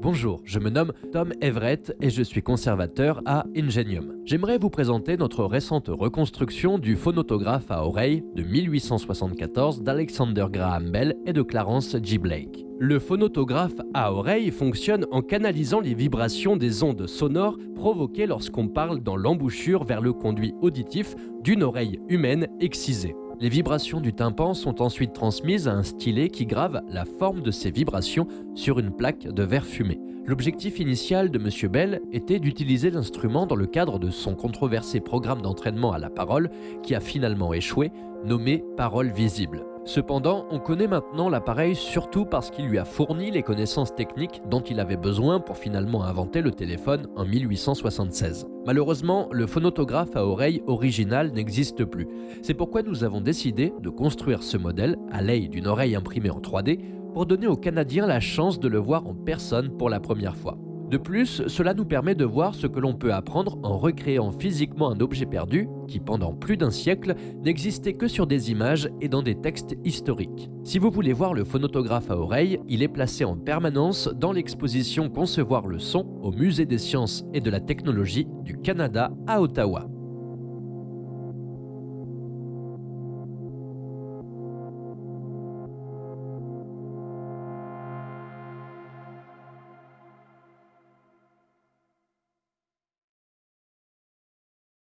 Bonjour, je me nomme Tom Everett et je suis conservateur à Ingenium. J'aimerais vous présenter notre récente reconstruction du phonotographe à oreille de 1874 d'Alexander Graham Bell et de Clarence G. Blake. Le phonotographe à oreille fonctionne en canalisant les vibrations des ondes sonores provoquées lorsqu'on parle dans l'embouchure vers le conduit auditif d'une oreille humaine excisée. Les vibrations du tympan sont ensuite transmises à un stylet qui grave la forme de ces vibrations sur une plaque de verre fumé. L'objectif initial de M. Bell était d'utiliser l'instrument dans le cadre de son controversé programme d'entraînement à la parole qui a finalement échoué, nommé Parole visible. Cependant, on connaît maintenant l'appareil surtout parce qu'il lui a fourni les connaissances techniques dont il avait besoin pour finalement inventer le téléphone en 1876. Malheureusement, le phonotographe à oreille original n'existe plus. C'est pourquoi nous avons décidé de construire ce modèle à l'aide d'une oreille imprimée en 3D pour donner aux Canadiens la chance de le voir en personne pour la première fois. De plus, cela nous permet de voir ce que l'on peut apprendre en recréant physiquement un objet perdu qui, pendant plus d'un siècle, n'existait que sur des images et dans des textes historiques. Si vous voulez voir le phonotographe à oreille, il est placé en permanence dans l'exposition Concevoir le son au Musée des sciences et de la technologie du Canada à Ottawa.